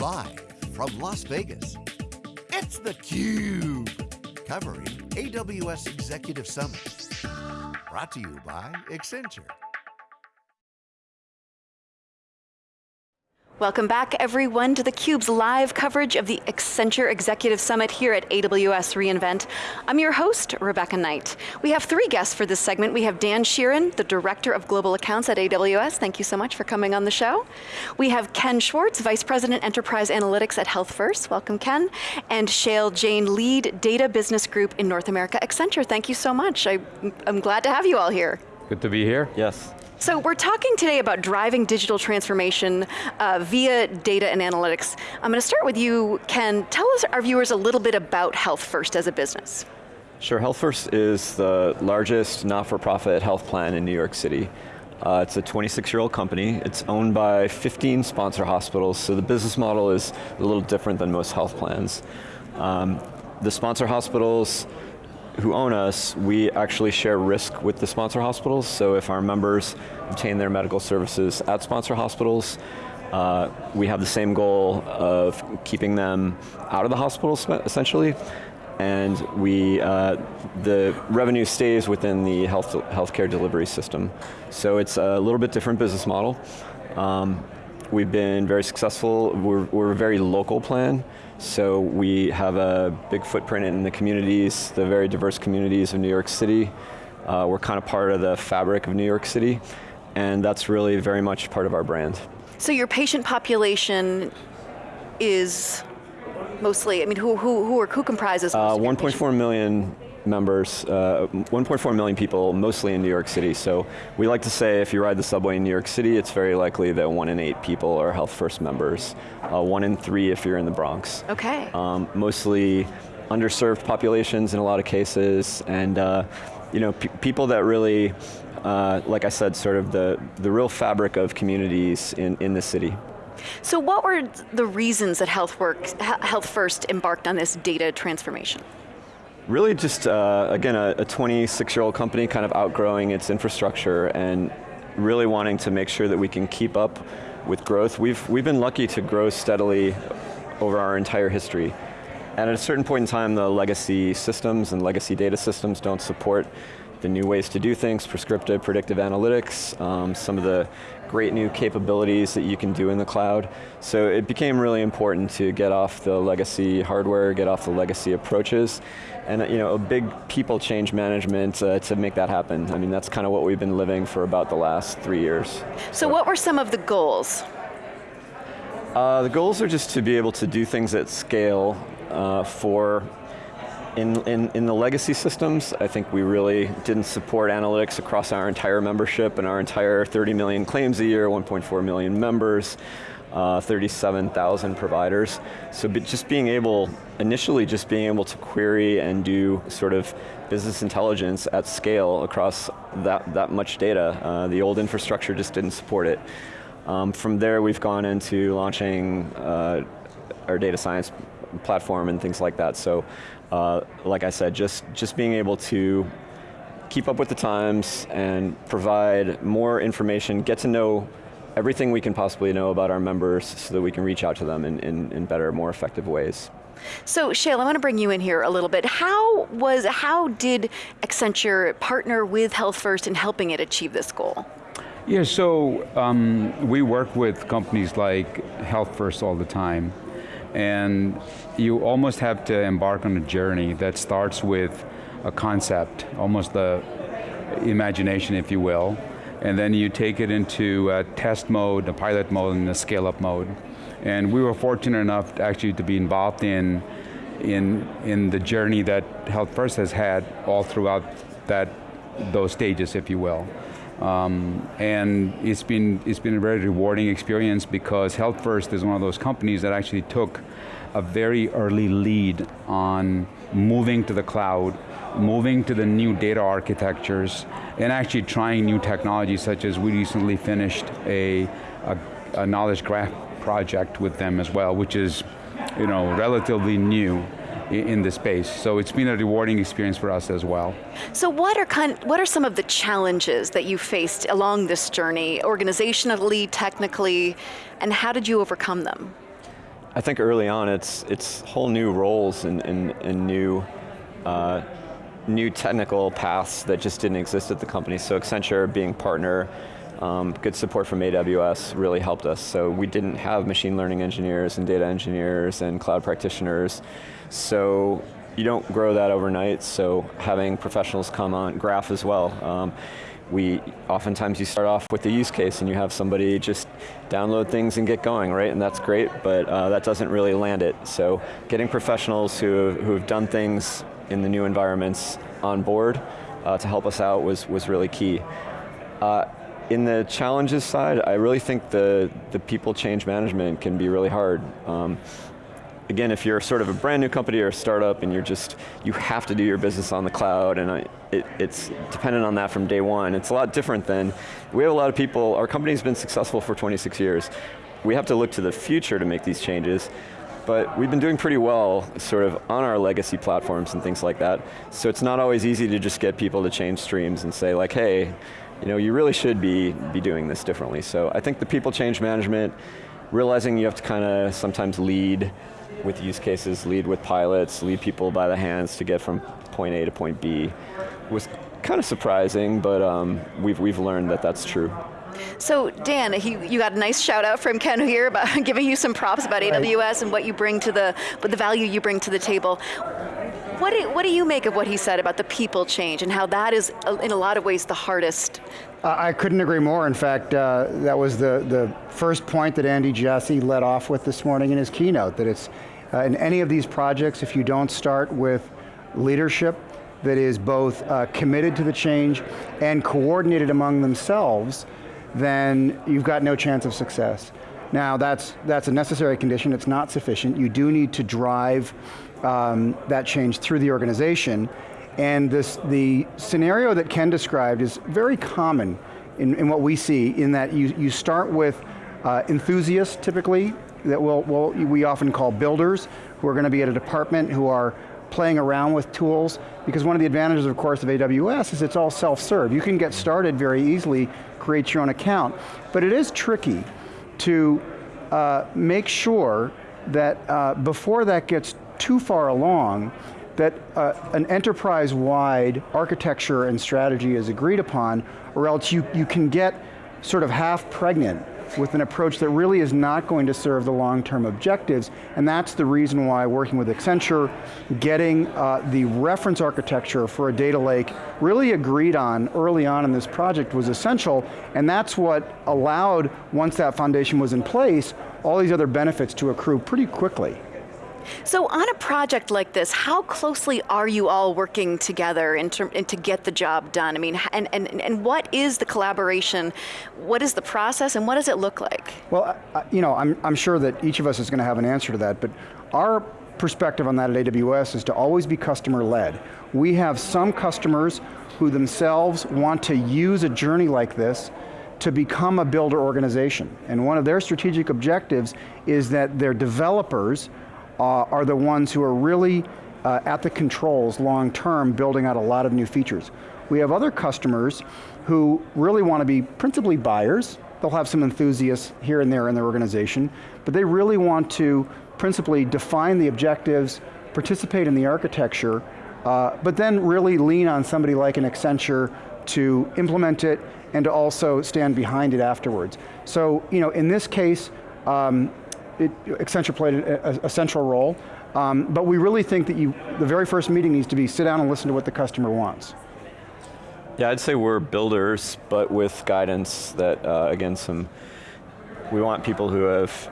Live from Las Vegas, it's theCUBE. Covering AWS Executive Summit. Brought to you by Accenture. Welcome back everyone to theCUBE's live coverage of the Accenture Executive Summit here at AWS reInvent. I'm your host, Rebecca Knight. We have three guests for this segment. We have Dan Sheeran, the Director of Global Accounts at AWS. Thank you so much for coming on the show. We have Ken Schwartz, Vice President Enterprise Analytics at Health First. Welcome Ken. And Shail Jain, Lead Data Business Group in North America Accenture. Thank you so much. I, I'm glad to have you all here. Good to be here. Yes. So we're talking today about driving digital transformation uh, via data and analytics. I'm going to start with you, Ken. Tell us, our viewers, a little bit about Health First as a business. Sure, Health First is the largest not-for-profit health plan in New York City. Uh, it's a 26-year-old company. It's owned by 15 sponsor hospitals, so the business model is a little different than most health plans. Um, the sponsor hospitals who own us, we actually share risk with the sponsor hospitals, so if our members obtain their medical services at sponsor hospitals, uh, we have the same goal of keeping them out of the hospital, essentially, and we, uh, the revenue stays within the health healthcare delivery system. So it's a little bit different business model. Um, we've been very successful, we're, we're a very local plan, so we have a big footprint in the communities, the very diverse communities of New York City. Uh, we're kind of part of the fabric of New York City, and that's really very much part of our brand. So your patient population is mostly, I mean, who, who, who, are, who comprises uh, 1.4 million members, uh, 1.4 million people, mostly in New York City. So we like to say if you ride the subway in New York City, it's very likely that one in eight people are Health First members. Uh, one in three if you're in the Bronx. Okay. Um, mostly underserved populations in a lot of cases, and uh, you know, people that really, uh, like I said, sort of the, the real fabric of communities in, in the city. So what were the reasons that Health, Health First embarked on this data transformation? Really just, uh, again, a 26-year-old company kind of outgrowing its infrastructure and really wanting to make sure that we can keep up with growth. We've, we've been lucky to grow steadily over our entire history. And at a certain point in time, the legacy systems and legacy data systems don't support the new ways to do things, prescriptive, predictive analytics, um, some of the great new capabilities that you can do in the cloud. So it became really important to get off the legacy hardware, get off the legacy approaches, and you know, a big people change management uh, to make that happen. I mean, that's kind of what we've been living for about the last three years. So what were some of the goals? Uh, the goals are just to be able to do things at scale uh, for in, in, in the legacy systems, I think we really didn't support analytics across our entire membership and our entire 30 million claims a year, 1.4 million members, uh, 37,000 providers. So just being able, initially just being able to query and do sort of business intelligence at scale across that, that much data. Uh, the old infrastructure just didn't support it. Um, from there we've gone into launching uh, our data science platform and things like that. So uh, like I said, just, just being able to keep up with the times and provide more information, get to know everything we can possibly know about our members so that we can reach out to them in, in, in better, more effective ways. So Shail, I want to bring you in here a little bit. How was, how did Accenture partner with Health First in helping it achieve this goal? Yeah, so um, we work with companies like Health First all the time and you almost have to embark on a journey that starts with a concept, almost the imagination, if you will, and then you take it into a test mode, a pilot mode, and a scale-up mode. And we were fortunate enough actually to be involved in, in, in the journey that Health First has had all throughout that, those stages, if you will. Um, and it's been, it's been a very rewarding experience because Health First is one of those companies that actually took a very early lead on moving to the cloud, moving to the new data architectures, and actually trying new technologies such as we recently finished a, a, a knowledge graph project with them as well, which is you know, relatively new in the space. So it's been a rewarding experience for us as well. So what are, kind, what are some of the challenges that you faced along this journey, organizationally, technically, and how did you overcome them? I think early on it's it's whole new roles and, and, and new uh, new technical paths that just didn't exist at the company. So Accenture being partner, um, good support from AWS really helped us. So we didn't have machine learning engineers and data engineers and cloud practitioners. So you don't grow that overnight, so having professionals come on, Graph as well. Um, we, oftentimes you start off with the use case and you have somebody just download things and get going, right? And that's great, but uh, that doesn't really land it. So getting professionals who, who have done things in the new environments on board uh, to help us out was, was really key. Uh, in the challenges side, I really think the, the people change management can be really hard. Um, again, if you're sort of a brand new company or a startup and you're just, you have to do your business on the cloud and I, it, it's dependent on that from day one. It's a lot different than, we have a lot of people, our company's been successful for 26 years. We have to look to the future to make these changes, but we've been doing pretty well sort of on our legacy platforms and things like that. So it's not always easy to just get people to change streams and say like, hey, you know, you really should be, be doing this differently. So I think the people change management, realizing you have to kind of sometimes lead with use cases, lead with pilots, lead people by the hands to get from point A to point B was kind of surprising, but um, we've, we've learned that that's true. So Dan, he, you got a nice shout out from Ken here about giving you some props about right. AWS and what you bring to the, the value you bring to the table. What do, what do you make of what he said about the people change and how that is, uh, in a lot of ways, the hardest? Uh, I couldn't agree more. In fact, uh, that was the, the first point that Andy Jassy led off with this morning in his keynote, that it's, uh, in any of these projects, if you don't start with leadership that is both uh, committed to the change and coordinated among themselves, then you've got no chance of success. Now that's, that's a necessary condition, it's not sufficient. You do need to drive um, that change through the organization. And this, the scenario that Ken described is very common in, in what we see in that you, you start with uh, enthusiasts typically, that we'll, we'll, we often call builders, who are going to be at a department who are playing around with tools, because one of the advantages, of course, of AWS is it's all self-serve. You can get started very easily, create your own account, but it is tricky to uh, make sure that uh, before that gets too far along, that uh, an enterprise-wide architecture and strategy is agreed upon, or else you, you can get sort of half pregnant with an approach that really is not going to serve the long-term objectives, and that's the reason why working with Accenture, getting uh, the reference architecture for a data lake really agreed on early on in this project was essential, and that's what allowed, once that foundation was in place, all these other benefits to accrue pretty quickly. So on a project like this, how closely are you all working together in term, to get the job done? I mean, and, and, and what is the collaboration? What is the process and what does it look like? Well, you know, I'm, I'm sure that each of us is going to have an answer to that, but our perspective on that at AWS is to always be customer led. We have some customers who themselves want to use a journey like this to become a builder organization. And one of their strategic objectives is that their developers are the ones who are really uh, at the controls long term building out a lot of new features. We have other customers who really want to be principally buyers. They'll have some enthusiasts here and there in their organization, but they really want to principally define the objectives, participate in the architecture, uh, but then really lean on somebody like an Accenture to implement it and to also stand behind it afterwards. So, you know, in this case, um, it, Accenture played a, a, central role, um, but we really think that you, the very first meeting needs to be sit down and listen to what the customer wants. Yeah, I'd say we're builders, but with guidance that, uh, again, some, we want people who have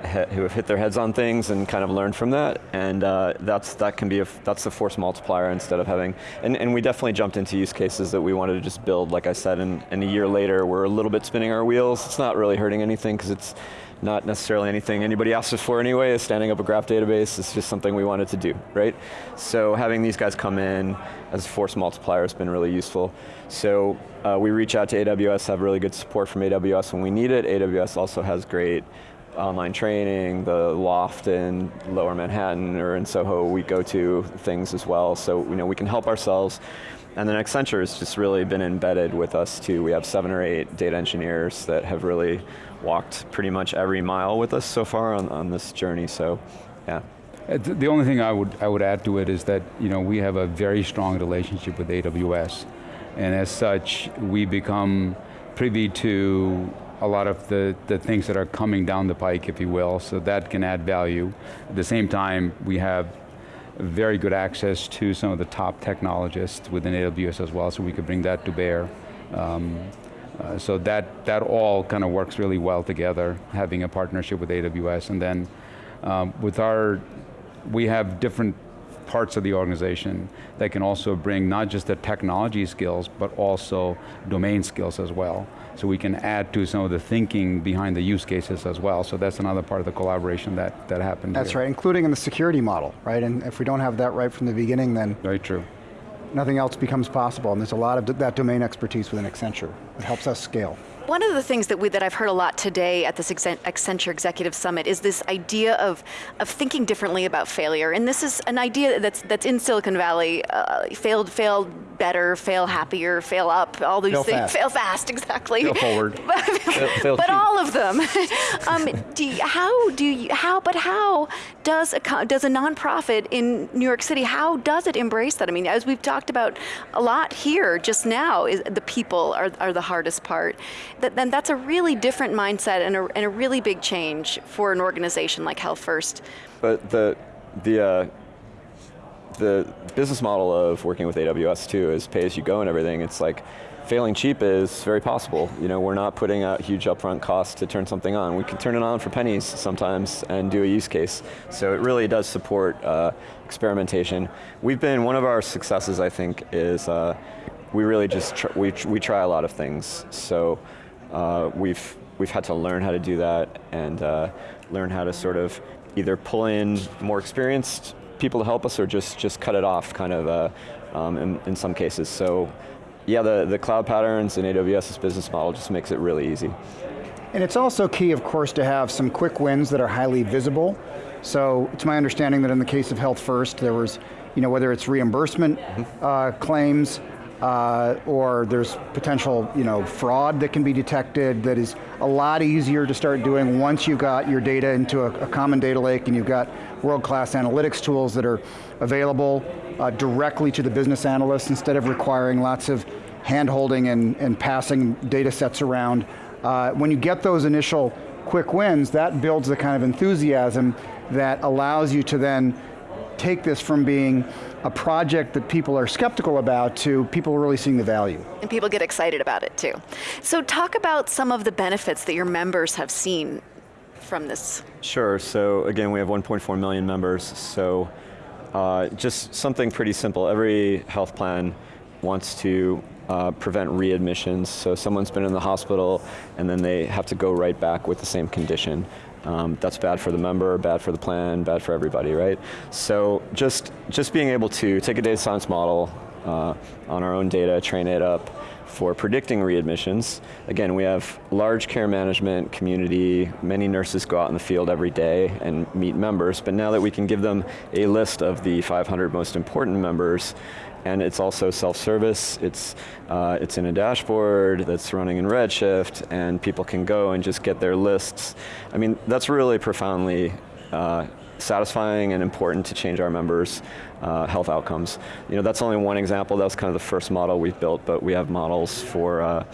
who have hit their heads on things and kind of learned from that, and uh, that's that can be a, that's the force multiplier instead of having, and, and we definitely jumped into use cases that we wanted to just build, like I said, and, and a year later we're a little bit spinning our wheels. It's not really hurting anything because it's not necessarily anything anybody asked us for anyway, is standing up a graph database. It's just something we wanted to do, right? So having these guys come in as a force multiplier has been really useful. So uh, we reach out to AWS, have really good support from AWS when we need it. AWS also has great online training, the loft in lower Manhattan or in Soho, we go to things as well. So you know, we can help ourselves And then Accenture has just really been embedded with us too. We have seven or eight data engineers that have really walked pretty much every mile with us so far on, on this journey, so yeah. Uh, the only thing I would, I would add to it is that you know, we have a very strong relationship with AWS. And as such, we become privy to a lot of the, the things that are coming down the pike, if you will, so that can add value. At the same time, we have very good access to some of the top technologists within AWS as well, so we could bring that to bear. Um, uh, so that, that all kind of works really well together, having a partnership with AWS, and then um, with our, we have different parts of the organization that can also bring not just the technology skills, but also domain skills as well. So we can add to some of the thinking behind the use cases as well. So that's another part of the collaboration that, that happened That's here. right, including in the security model, right? And if we don't have that right from the beginning, then Very true. Nothing else becomes possible. And there's a lot of that domain expertise within Accenture. It helps us scale. One of the things that, we, that I've heard a lot today at this Accenture Executive Summit is this idea of, of thinking differently about failure. And this is an idea that's, that's in Silicon Valley. Uh, failed, failed better, fail happier, fail up, all these fail things. Fast. Fail fast, exactly. Fail forward. fail, fail but all of them. um, do you, how do you, how, but how does a, does a nonprofit in New York City, how does it embrace that? I mean, as we've talked about a lot here just now, is the people are, are the hardest part. That, then that's a really different mindset and a, and a really big change for an organization like Health First. But the, the, uh, the business model of working with AWS too is pay as you go and everything. It's like failing cheap is very possible. You know, we're not putting out huge upfront costs to turn something on. We can turn it on for pennies sometimes and do a use case. So it really does support uh, experimentation. We've been, one of our successes I think is uh, we really just, tr we, we try a lot of things. So uh, we've, we've had to learn how to do that and uh, learn how to sort of either pull in more experienced people to help us or just, just cut it off kind of uh, um, in, in some cases. So yeah, the, the cloud patterns and AWS's business model just makes it really easy. And it's also key, of course, to have some quick wins that are highly visible. So it's my understanding that in the case of Health First, there was, you know, whether it's reimbursement mm -hmm. uh, claims, uh, or there's potential you know, fraud that can be detected that is a lot easier to start doing once you've got your data into a, a common data lake and you've got world-class analytics tools that are available uh, directly to the business analysts instead of requiring lots of hand-holding and, and passing data sets around. Uh, when you get those initial quick wins, that builds the kind of enthusiasm that allows you to then take this from being a project that people are skeptical about to people really seeing the value. And people get excited about it too. So talk about some of the benefits that your members have seen from this. Sure, so again, we have 1.4 million members, so uh, just something pretty simple. Every health plan wants to uh, prevent readmissions, so someone's been in the hospital and then they have to go right back with the same condition. Um, that's bad for the member, bad for the plan, bad for everybody, right? So just, just being able to take a data science model uh, on our own data, train it up for predicting readmissions. Again, we have large care management community, many nurses go out in the field every day and meet members, but now that we can give them a list of the 500 most important members, and it's also self-service. It's, uh, it's in a dashboard that's running in Redshift, and people can go and just get their lists. I mean, that's really profoundly uh, satisfying and important to change our members' uh, health outcomes. You know, that's only one example. That was kind of the first model we've built, but we have models for uh,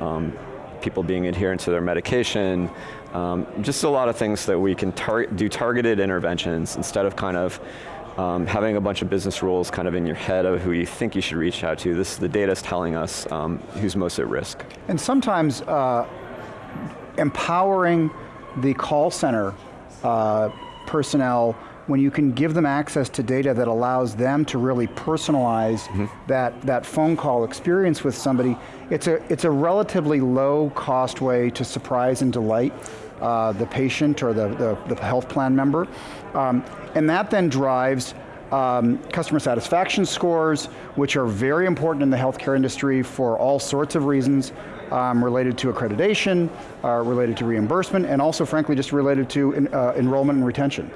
um, people being adherent to their medication, um, just a lot of things that we can tar do targeted interventions instead of kind of um, having a bunch of business rules kind of in your head of who you think you should reach out to. This is the data is telling us um, who's most at risk. And sometimes uh, empowering the call center uh, personnel when you can give them access to data that allows them to really personalize mm -hmm. that, that phone call experience with somebody, it's a, it's a relatively low cost way to surprise and delight uh, the patient or the, the, the, health plan member. Um, and that then drives um, customer satisfaction scores, which are very important in the healthcare industry for all sorts of reasons, um, related to accreditation, uh, related to reimbursement, and also frankly just related to uh, enrollment and retention.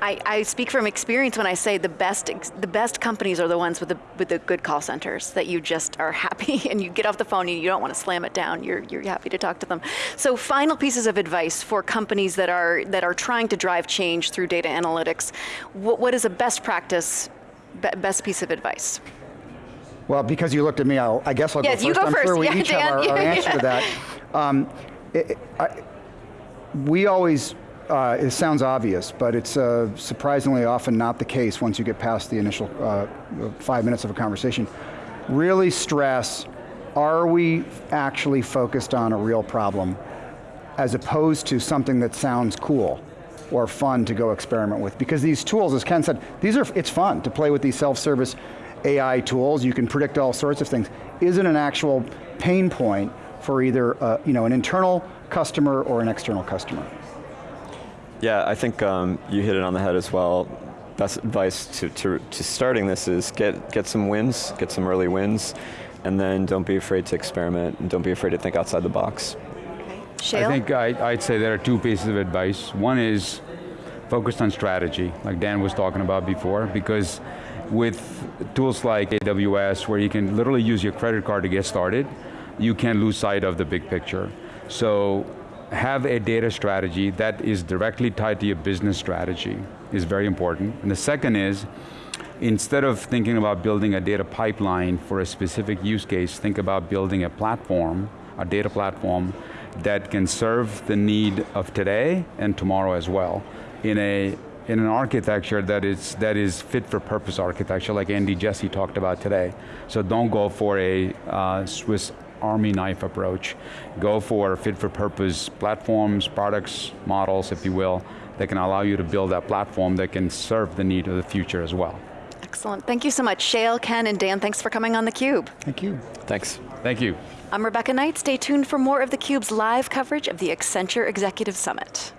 I, I speak from experience when I say the best, the best companies are the ones with the, with the good call centers that you just are happy and you get off the phone and you don't want to slam it down. You're, you're happy to talk to them. So final pieces of advice for companies that are, that are trying to drive change through data analytics. What, what is a best practice, best piece of advice? Well, because you looked at me, I'll, I guess I'll Yes, go you first. go I'm first. sure we Yeah, each have our, Dan. our Yeah, answer to that. Um, it- it- I- we always, uh, it sounds obvious, but it's uh, surprisingly often not the case once you get past the initial uh, five minutes of a conversation. Really stress, are we actually focused on a real problem as opposed to something that sounds cool or fun to go experiment with. Because these tools, as Ken said, these are, it's fun to play with these self-service AI tools. You can predict all sorts of things. Is it an actual pain point for either uh, you know, an internal customer or an external customer? Yeah, I think um, you hit it on the head as well. Best advice to, to, to starting this is get, get some wins, get some early wins, and then don't be afraid to experiment, and don't be afraid to think outside the box. Shail? I think I, I'd say there are two pieces of advice. One is focused on strategy, like Dan was talking about before, because with tools like AWS, where you can literally use your credit card to get started, you can lose sight of the big picture. So have a data strategy that is directly tied to your business strategy is very important. And the second is, instead of thinking about building a data pipeline for a specific use case, think about building a platform, a data platform that can serve the need of today and tomorrow as well in a in an architecture that is that is fit for purpose architecture like Andy Jassy talked about today. So don't go for a uh, Swiss army knife approach. Go for fit for purpose platforms, products, models, if you will, that can allow you to build that platform that can serve the need of the future as well. Excellent. Thank you so much, Shail, Ken, and Dan. Thanks for coming on theCUBE. Thank you. Thanks. Thank you. I'm Rebecca Knight. Stay tuned for more of theCUBE's live coverage of the Accenture Executive Summit.